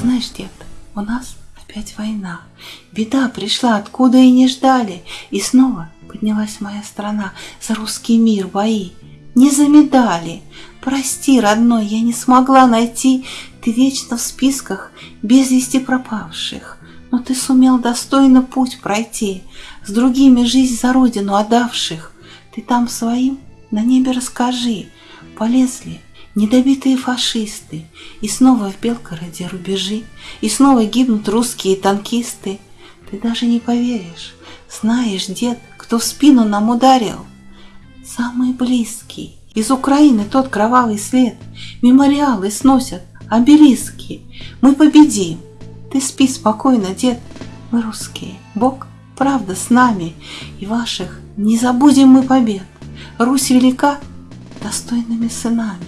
Знаешь, дед, у нас опять война. Беда пришла, откуда и не ждали. И снова поднялась моя страна за русский мир бои. Не за медали. Прости, родной, я не смогла найти. Ты вечно в списках без вести пропавших. Но ты сумел достойно путь пройти, С другими жизнь за родину отдавших. Ты там своим на небе расскажи, Полезли недобитые фашисты, И снова в Белгороде рубежи, И снова гибнут русские танкисты. Ты даже не поверишь, знаешь, дед, кто в спину нам ударил? Самый близкий. Из Украины тот кровавый след. Мемориалы сносят, обелиски. Мы победим. Ты спи спокойно, дед. Мы русские. Бог, правда, с нами. И ваших не забудем мы побед. Русь велика достойными сынами.